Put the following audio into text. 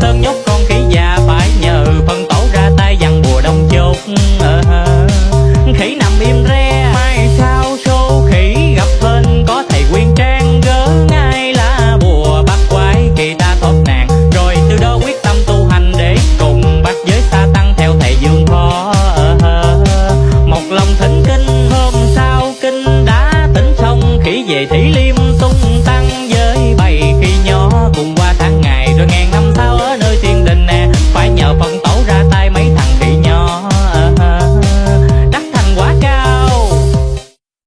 sơn nhốt con khỉ già phải nhờ phân tổ ra tay dằn bùa đông chốt. Ờ, ờ, ờ. Khỉ nằm im re, mai sao số khỉ gặp lên có thầy quyên trang gớ ngay là bùa bắt quái kỳ ta thoát nạn rồi từ đó quyết tâm tu hành để cùng bắt giới sa tăng theo thầy dương phó. Một lòng thỉnh kinh, hôm sau kinh đã tỉnh xong, khỉ về thủy liêm pang